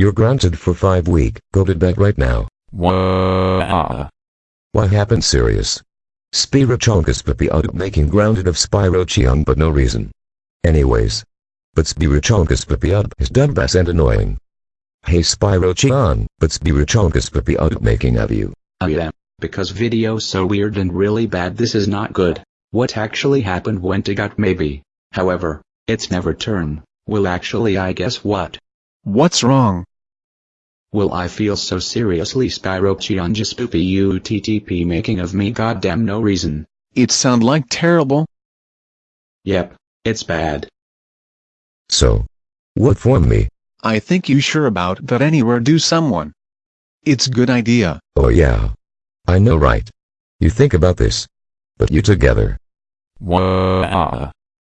You're grounded for five week. Go to bed right now. Wow. Uh. What happened serious? Spirachongus but be out of making grounded of Spirocheon but no reason. Anyways. But Spirachongus but be out is dumb bass and annoying. Hey Spirocheon, but Spirachongus but be out of making of you. Oh, I am. Because video so weird and really bad this is not good. What actually happened went to got maybe. However, it's never turn. Well actually I guess what? What's wrong? Will I feel so seriously Spirocheon just spoopy UTTP making of me goddamn no reason. It sound like terrible. Yep, it's bad. So. What for me? I think you sure about that anywhere do someone. It's good idea. Oh yeah. I know right. You think about this. But you together. Wow.